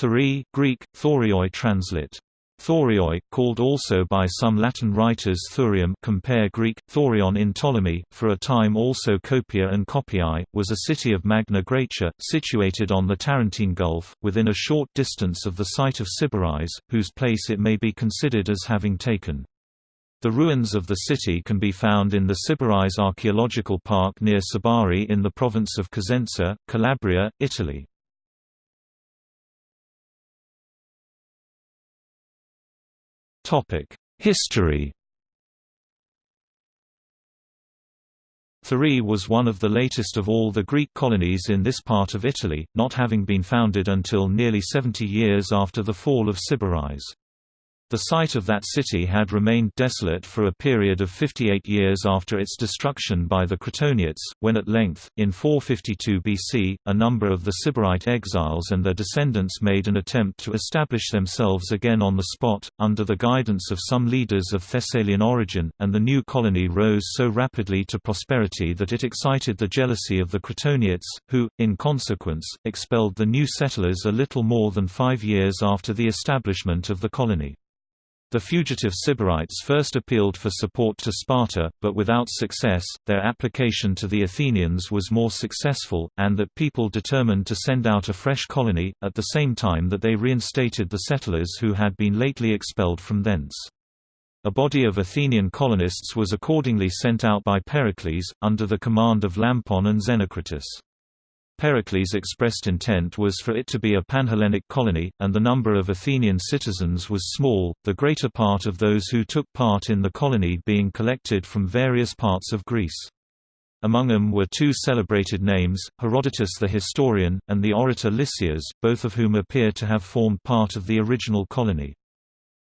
Thurii Greek, thorioi translate. Thorioi, called also by some Latin writers Thurium compare Greek, thorion in Ptolemy, for a time also Copia and Copiae, was a city of Magna Graecia, situated on the Tarentine Gulf, within a short distance of the site of Sybaris, whose place it may be considered as having taken. The ruins of the city can be found in the Sybaris Archaeological Park near Sibari in the province of Cosenza, Calabria, Italy. History Thurii was one of the latest of all the Greek colonies in this part of Italy, not having been founded until nearly 70 years after the fall of Sybaris. The site of that city had remained desolate for a period of 58 years after its destruction by the Crotoniates, when at length, in 452 BC, a number of the Sybarite exiles and their descendants made an attempt to establish themselves again on the spot, under the guidance of some leaders of Thessalian origin, and the new colony rose so rapidly to prosperity that it excited the jealousy of the Crotoniates, who, in consequence, expelled the new settlers a little more than five years after the establishment of the colony. The fugitive Sybarites first appealed for support to Sparta, but without success, their application to the Athenians was more successful, and that people determined to send out a fresh colony, at the same time that they reinstated the settlers who had been lately expelled from thence. A body of Athenian colonists was accordingly sent out by Pericles, under the command of Lampon and Xenocritus. Pericles' expressed intent was for it to be a Panhellenic colony, and the number of Athenian citizens was small, the greater part of those who took part in the colony being collected from various parts of Greece. Among them were two celebrated names, Herodotus the historian, and the orator Lysias, both of whom appear to have formed part of the original colony.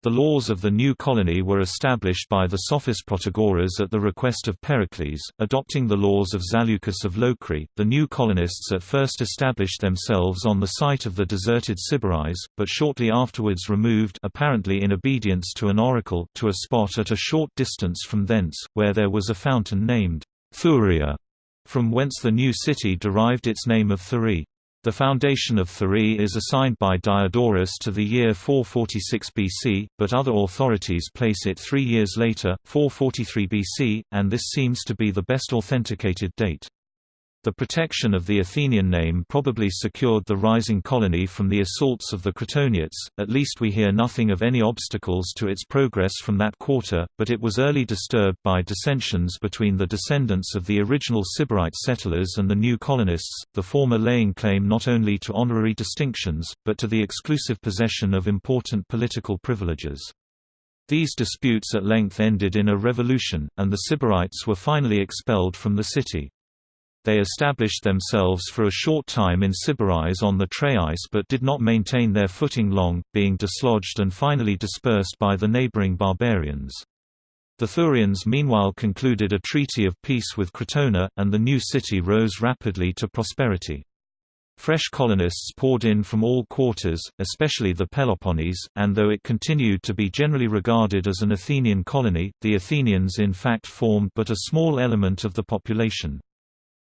The laws of the new colony were established by the sophist Protagoras at the request of Pericles, adopting the laws of Zaleucus of Locri. The new colonists at first established themselves on the site of the deserted Sybaris, but shortly afterwards removed apparently in obedience to an oracle to a spot at a short distance from thence, where there was a fountain named Thuria, from whence the new city derived its name of Thurii. The foundation of Thurii is assigned by Diodorus to the year 446 BC, but other authorities place it three years later, 443 BC, and this seems to be the best authenticated date. The protection of the Athenian name probably secured the rising colony from the assaults of the Crotoniates, at least we hear nothing of any obstacles to its progress from that quarter, but it was early disturbed by dissensions between the descendants of the original Sybarite settlers and the new colonists, the former laying claim not only to honorary distinctions, but to the exclusive possession of important political privileges. These disputes at length ended in a revolution, and the Sybarites were finally expelled from the city. They established themselves for a short time in Sybaris on the Traeis but did not maintain their footing long, being dislodged and finally dispersed by the neighboring barbarians. The Thurians meanwhile concluded a treaty of peace with Crotona, and the new city rose rapidly to prosperity. Fresh colonists poured in from all quarters, especially the Peloponnese, and though it continued to be generally regarded as an Athenian colony, the Athenians in fact formed but a small element of the population.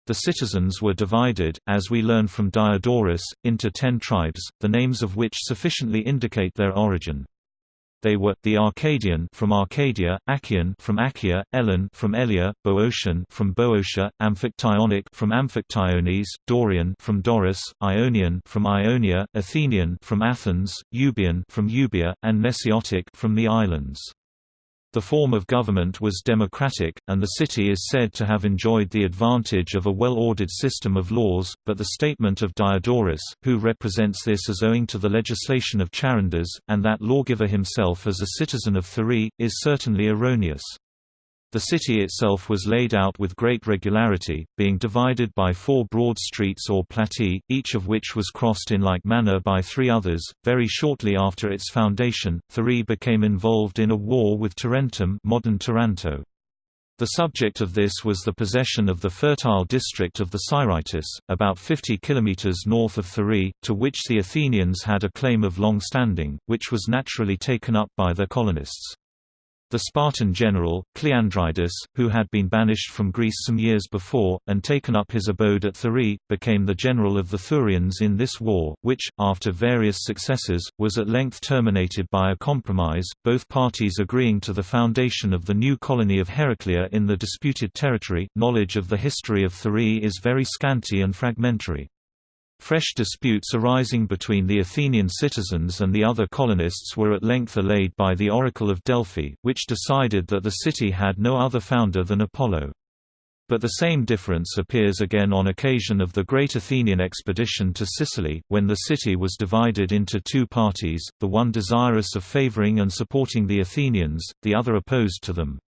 The citizens were divided, as we learn from Diodorus, into ten tribes, the names of which sufficiently indicate their origin. They were the Arcadian from Arcadia, Achaean from Achaea, Elan from Elia, Boeotian from Boeotia, Amphictyonic from Amphictyones, Dorian from Doris, Ionian from Ionia, Athenian from Athens, Euboean from Euboea, and Nesiotic from the islands. The form of government was democratic, and the city is said to have enjoyed the advantage of a well-ordered system of laws, but the statement of Diodorus, who represents this as owing to the legislation of Charondas, and that lawgiver himself as a citizen of Thurii, is certainly erroneous. The city itself was laid out with great regularity, being divided by four broad streets or platae, each of which was crossed in like manner by three others. Very shortly after its foundation, Thurii became involved in a war with Tarentum, modern Taranto. The subject of this was the possession of the fertile district of the Siritis, about 50 kilometers north of Thurii, to which the Athenians had a claim of long standing, which was naturally taken up by their colonists. The Spartan general, Cleandridas, who had been banished from Greece some years before, and taken up his abode at Thurii, became the general of the Thurians in this war, which, after various successes, was at length terminated by a compromise, both parties agreeing to the foundation of the new colony of Heraclea in the disputed territory. Knowledge of the history of Thurii is very scanty and fragmentary. Fresh disputes arising between the Athenian citizens and the other colonists were at length allayed by the Oracle of Delphi, which decided that the city had no other founder than Apollo. But the same difference appears again on occasion of the great Athenian expedition to Sicily, when the city was divided into two parties, the one desirous of favoring and supporting the Athenians, the other opposed to them.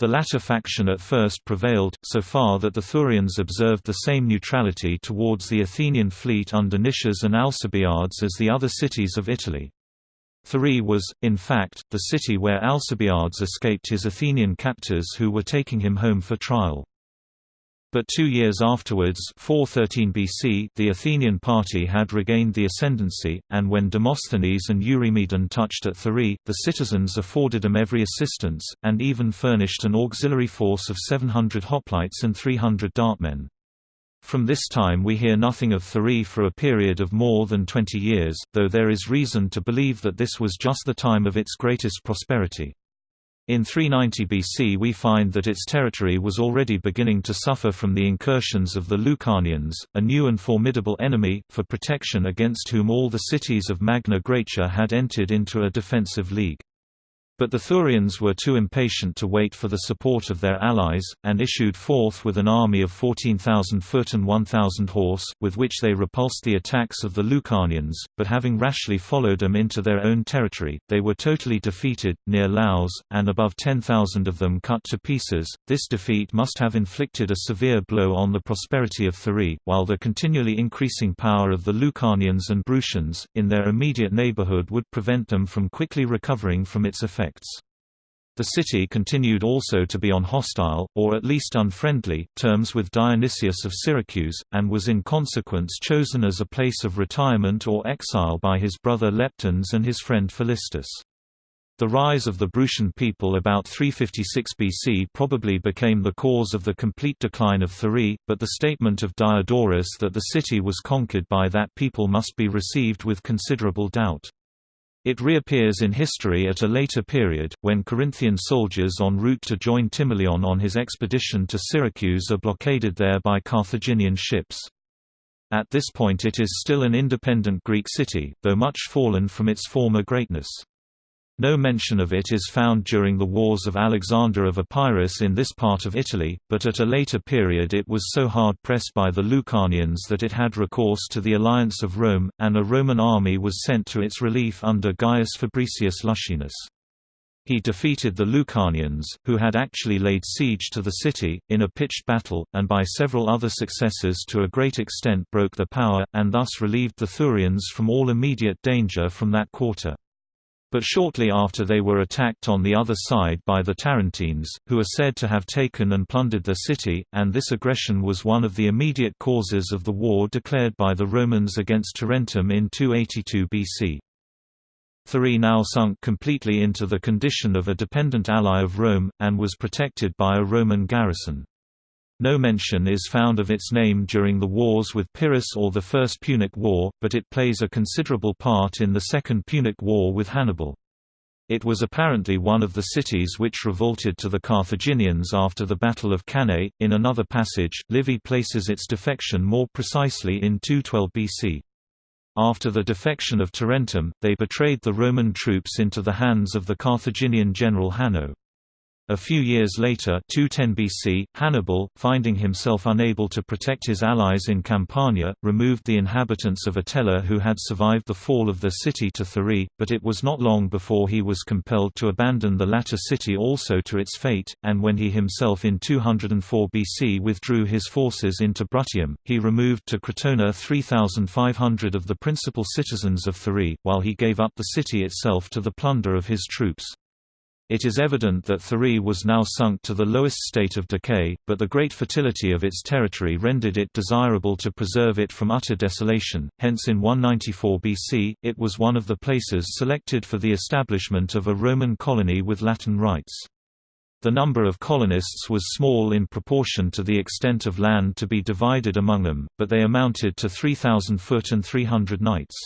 The latter faction at first prevailed, so far that the Thurians observed the same neutrality towards the Athenian fleet under Nicias and Alcibiades as the other cities of Italy. Thurii was, in fact, the city where Alcibiades escaped his Athenian captors who were taking him home for trial. But two years afterwards 413 BC, the Athenian party had regained the ascendancy, and when Demosthenes and Eurymedon touched at Thurii, the citizens afforded them every assistance, and even furnished an auxiliary force of 700 hoplites and 300 dartmen. From this time we hear nothing of Thurii for a period of more than 20 years, though there is reason to believe that this was just the time of its greatest prosperity. In 390 BC we find that its territory was already beginning to suffer from the incursions of the Lucanians, a new and formidable enemy, for protection against whom all the cities of Magna Graecia had entered into a defensive league. But the Thurians were too impatient to wait for the support of their allies, and issued forth with an army of 14,000 foot and 1,000 horse, with which they repulsed the attacks of the Lucanians, but having rashly followed them into their own territory, they were totally defeated, near Laos, and above 10,000 of them cut to pieces. This defeat must have inflicted a severe blow on the prosperity of Thurii, while the continually increasing power of the Lucanians and Brutians, in their immediate neighborhood would prevent them from quickly recovering from its effects effects. The city continued also to be on hostile, or at least unfriendly, terms with Dionysius of Syracuse, and was in consequence chosen as a place of retirement or exile by his brother Leptines and his friend Philistus. The rise of the Brutian people about 356 BC probably became the cause of the complete decline of Thurii, but the statement of Diodorus that the city was conquered by that people must be received with considerable doubt. It reappears in history at a later period, when Corinthian soldiers en route to join Timoleon on his expedition to Syracuse are blockaded there by Carthaginian ships. At this point it is still an independent Greek city, though much fallen from its former greatness. No mention of it is found during the wars of Alexander of Epirus in this part of Italy, but at a later period it was so hard pressed by the Lucanians that it had recourse to the alliance of Rome, and a Roman army was sent to its relief under Gaius Fabricius Luscinus. He defeated the Lucanians, who had actually laid siege to the city, in a pitched battle, and by several other successes to a great extent broke their power, and thus relieved the Thurians from all immediate danger from that quarter. But shortly after they were attacked on the other side by the Tarentines, who are said to have taken and plundered the city, and this aggression was one of the immediate causes of the war declared by the Romans against Tarentum in 282 BC. Thurii now sunk completely into the condition of a dependent ally of Rome, and was protected by a Roman garrison. No mention is found of its name during the wars with Pyrrhus or the First Punic War, but it plays a considerable part in the Second Punic War with Hannibal. It was apparently one of the cities which revolted to the Carthaginians after the Battle of Cannae. In another passage, Livy places its defection more precisely in 212 BC. After the defection of Tarentum, they betrayed the Roman troops into the hands of the Carthaginian general Hanno. A few years later 210 BC, Hannibal, finding himself unable to protect his allies in Campania, removed the inhabitants of Atella who had survived the fall of the city to Thurii, but it was not long before he was compelled to abandon the latter city also to its fate, and when he himself in 204 BC withdrew his forces into Bruttium, he removed to Crotona 3,500 of the principal citizens of Thurii, while he gave up the city itself to the plunder of his troops. It is evident that Thurii was now sunk to the lowest state of decay, but the great fertility of its territory rendered it desirable to preserve it from utter desolation, hence in 194 BC, it was one of the places selected for the establishment of a Roman colony with Latin rights. The number of colonists was small in proportion to the extent of land to be divided among them, but they amounted to 3,000 foot and 300 knights.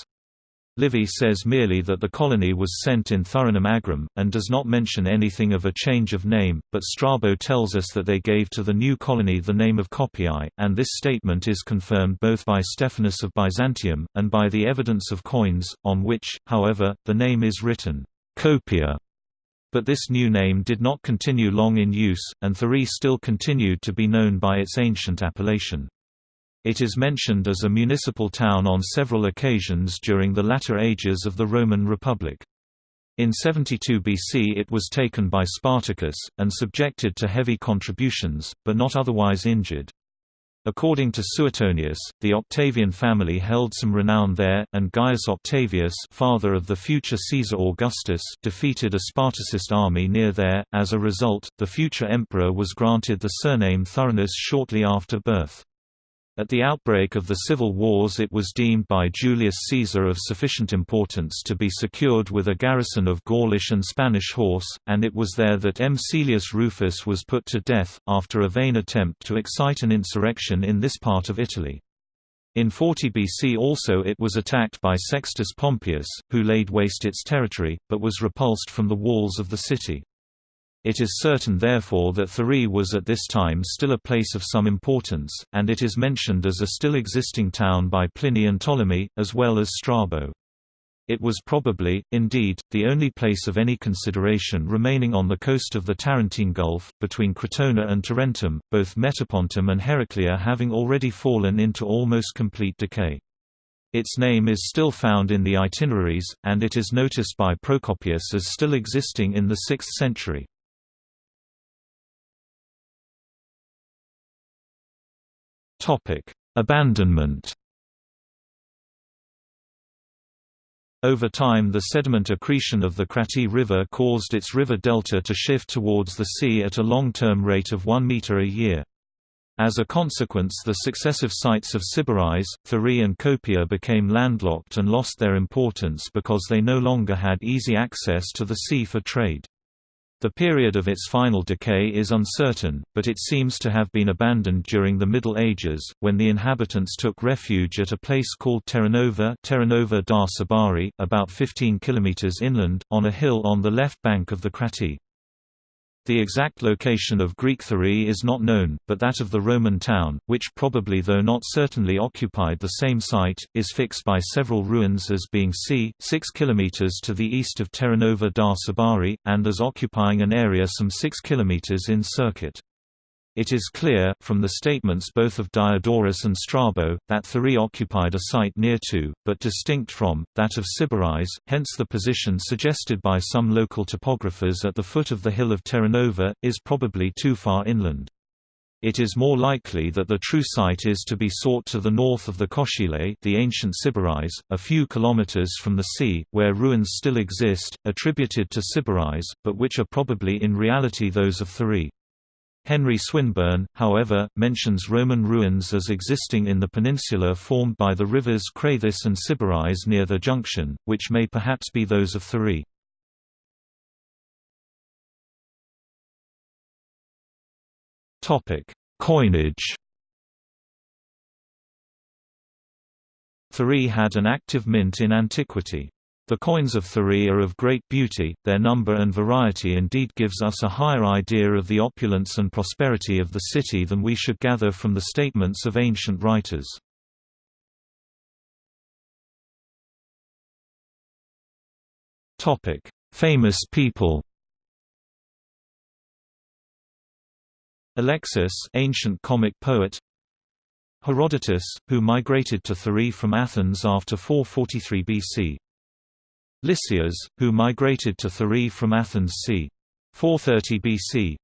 Livy says merely that the colony was sent in Thurinum Agrum, and does not mention anything of a change of name, but Strabo tells us that they gave to the new colony the name of Copiae, and this statement is confirmed both by Stephanus of Byzantium, and by the evidence of coins, on which, however, the name is written, Copia. But this new name did not continue long in use, and Thurii still continued to be known by its ancient appellation. It is mentioned as a municipal town on several occasions during the latter ages of the Roman Republic. In 72 BC it was taken by Spartacus, and subjected to heavy contributions, but not otherwise injured. According to Suetonius, the Octavian family held some renown there, and Gaius Octavius father of the future Caesar Augustus defeated a Spartacist army near there. As a result, the future emperor was granted the surname Thurinus shortly after birth. At the outbreak of the civil wars it was deemed by Julius Caesar of sufficient importance to be secured with a garrison of Gaulish and Spanish horse, and it was there that M. Caelius Rufus was put to death, after a vain attempt to excite an insurrection in this part of Italy. In 40 BC also it was attacked by Sextus Pompeius, who laid waste its territory, but was repulsed from the walls of the city. It is certain therefore that Thurii was at this time still a place of some importance, and it is mentioned as a still existing town by Pliny and Ptolemy, as well as Strabo. It was probably, indeed, the only place of any consideration remaining on the coast of the Tarentine Gulf, between Crotona and Tarentum, both Metapontum and Heraclea having already fallen into almost complete decay. Its name is still found in the itineraries, and it is noticed by Procopius as still existing in the 6th century. Topic: Abandonment. Over time the sediment accretion of the Krati River caused its river delta to shift towards the sea at a long-term rate of 1 meter a year. As a consequence the successive sites of Sybaris, Thurii and Copia became landlocked and lost their importance because they no longer had easy access to the sea for trade. The period of its final decay is uncertain, but it seems to have been abandoned during the Middle Ages, when the inhabitants took refuge at a place called Terranova, Terranova da Sibari, about 15 km inland, on a hill on the left bank of the Cratí. The exact location of Greek Thurii is not known, but that of the Roman town, which probably though not certainly occupied the same site, is fixed by several ruins as being c. 6 km to the east of Terranova da Sibari, and as occupying an area some 6 km in circuit. It is clear, from the statements both of Diodorus and Strabo, that Thurii occupied a site near to, but distinct from, that of Sybaris, hence the position suggested by some local topographers at the foot of the hill of Terranova, is probably too far inland. It is more likely that the true site is to be sought to the north of the Coscile the ancient Sybaris, a few kilometers from the sea, where ruins still exist, attributed to Sybaris, but which are probably in reality those of Thurii. Henry Swinburne, however, mentions Roman ruins as existing in the peninsula formed by the rivers Crathis and Sybaris near the junction, which may perhaps be those of Thurii. Coinage Thurii had an active mint in antiquity. The coins of Thurii are of great beauty, their number and variety indeed gives us a higher idea of the opulence and prosperity of the city than we should gather from the statements of ancient writers. Famous people Alexis ancient comic poet Herodotus, who migrated to Thurii from Athens after 443 BC Lysias, who migrated to Thurii from Athens c. 430 BC.